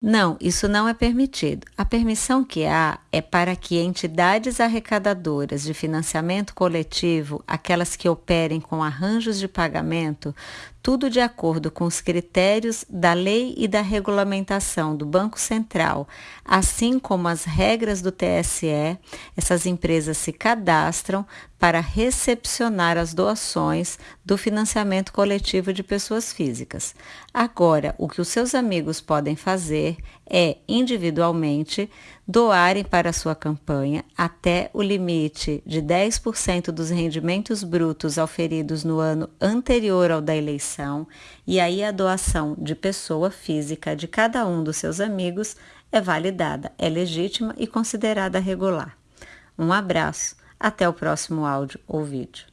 Não, isso não é permitido. A permissão que há é para que entidades arrecadadoras de financiamento coletivo, aquelas que operem com arranjos de pagamento, tudo de acordo com os critérios da lei e da regulamentação do Banco Central, assim como as regras do TSE, essas empresas se cadastram para recepcionar as doações do financiamento coletivo de pessoas físicas. Agora, o que os seus amigos podem fazer é, individualmente, doarem para a sua campanha até o limite de 10% dos rendimentos brutos auferidos no ano anterior ao da eleição, e aí a doação de pessoa física de cada um dos seus amigos é validada, é legítima e considerada regular. Um abraço, até o próximo áudio ou vídeo.